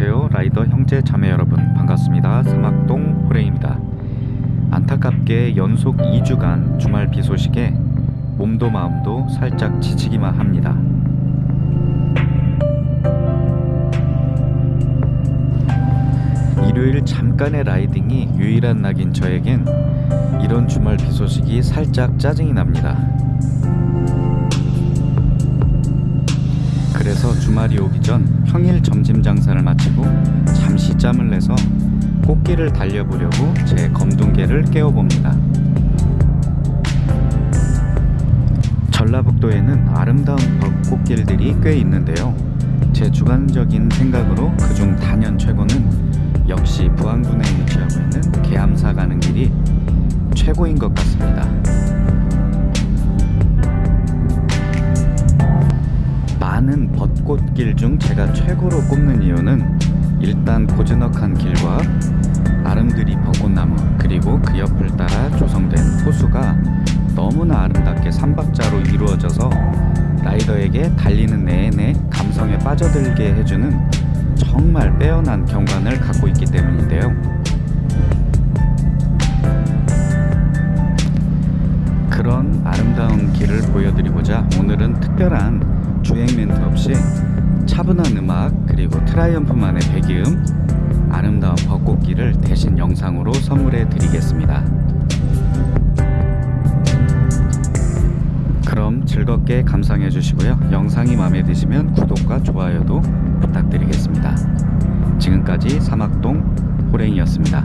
안녕하세요. 라이더 형제 자매 여러분 반갑습니다. 사막동 호레입니다. 안타깝게 연속 2주간 주말 비 소식에 몸도 마음도 살짝 지치기만 합니다. 일요일 잠깐의 라이딩이 유일한 낙인 저에겐 이런 주말 비 소식이 살짝 짜증이 납니다. 그래서 주말이 오기 전 평일 점심 장사를 마치고 잠시 짬을 내서 꽃길을 달려보려고 제 검둥개를 깨워봅니다. 전라북도에는 아름다운 벚꽃길들이 꽤 있는데요. 제 주관적인 생각으로 그중 단연 최고는 역시 부안군에 위치하고 있는 계암사 가는 길이 최고인 것 같습니다. 꽃길 중 제가 최고로 꼽는 이유는 일단 고즈넉한 길과 아름드리 벚꽃나무 그리고 그 옆을 따라 조성된 호수가 너무나 아름답게 삼박자로 이루어져서 라이더에게 달리는 내내 감성에 빠져들게 해주는 정말 빼어난 경관을 갖고 있기 때문인데요. 그런 아름다운 길을 보여드리고자 오늘은 특별한 주행 멘트 없이 차분한 음악 그리고 트라이엄프만의 배기음 아름다운 벚꽃길을 대신 영상으로 선물해 드리겠습니다. 그럼 즐겁게 감상해 주시고요. 영상이 마음에 드시면 구독과 좋아요도 부탁드리겠습니다. 지금까지 사막동 호랭이였습니다.